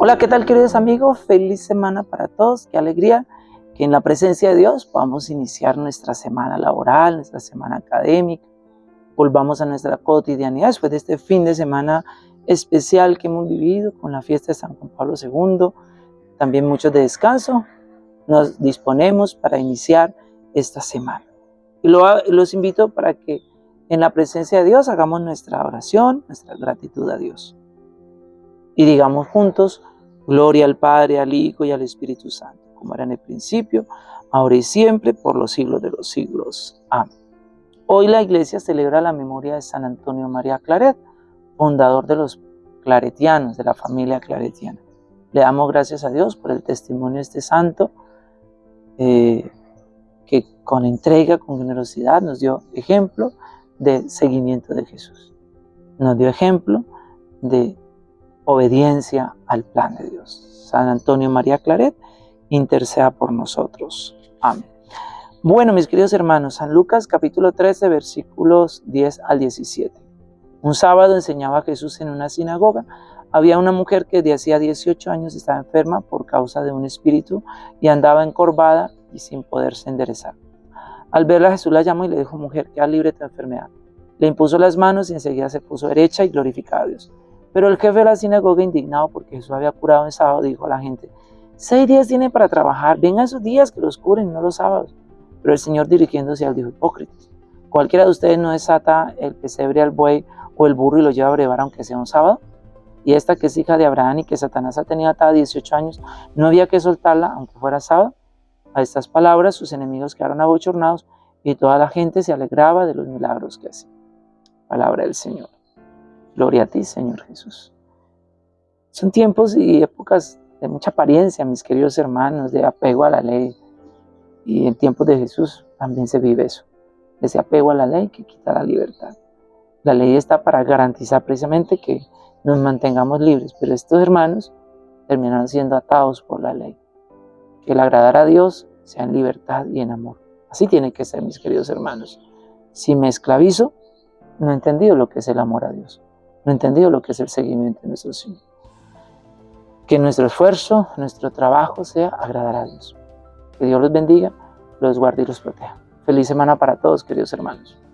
Hola, ¿qué tal queridos amigos? Feliz semana para todos, qué alegría que en la presencia de Dios podamos iniciar nuestra semana laboral, nuestra semana académica, volvamos a nuestra cotidianidad después de este fin de semana especial que hemos vivido con la fiesta de San Juan Pablo II, también muchos de descanso, nos disponemos para iniciar esta semana. Y los invito para que en la presencia de Dios hagamos nuestra oración, nuestra gratitud a Dios. Y digamos juntos, Gloria al Padre, al Hijo y al Espíritu Santo, como era en el principio, ahora y siempre, por los siglos de los siglos. Amén. Hoy la iglesia celebra la memoria de San Antonio María Claret, fundador de los claretianos, de la familia claretiana. Le damos gracias a Dios por el testimonio de este santo, eh, que con entrega, con generosidad, nos dio ejemplo de seguimiento de Jesús. Nos dio ejemplo de obediencia al plan de Dios. San Antonio María Claret, interceda por nosotros. Amén. Bueno, mis queridos hermanos, San Lucas capítulo 13, versículos 10 al 17. Un sábado enseñaba Jesús en una sinagoga. Había una mujer que de hacía 18 años estaba enferma por causa de un espíritu y andaba encorvada y sin poderse enderezar. Al verla Jesús la llamó y le dijo, mujer, queda libre de tu enfermedad. Le impuso las manos y enseguida se puso derecha y glorificaba a Dios. Pero el jefe de la sinagoga, indignado porque Jesús había curado en sábado, dijo a la gente, seis días tienen para trabajar, vengan esos días que los curen, no los sábados. Pero el Señor dirigiéndose al dijo, hipócritas, cualquiera de ustedes no desata el pesebre al buey o el burro y lo lleva a brevar aunque sea un sábado. Y esta que es hija de Abraham y que Satanás ha tenido atada 18 años, no había que soltarla aunque fuera sábado. A estas palabras sus enemigos quedaron abochornados y toda la gente se alegraba de los milagros que hacía. Palabra del Señor. Gloria a ti, Señor Jesús. Son tiempos y épocas de mucha apariencia, mis queridos hermanos, de apego a la ley. Y en tiempos de Jesús también se vive eso. Ese apego a la ley que quita la libertad. La ley está para garantizar precisamente que nos mantengamos libres, pero estos hermanos terminan siendo atados por la ley. Que el agradar a Dios sea en libertad y en amor. Así tiene que ser, mis queridos hermanos. Si me esclavizo, no he entendido lo que es el amor a Dios no entendido lo que es el seguimiento de nuestro Señor. Que nuestro esfuerzo, nuestro trabajo sea agradar a Dios. Que Dios los bendiga, los guarde y los proteja. Feliz semana para todos, queridos hermanos.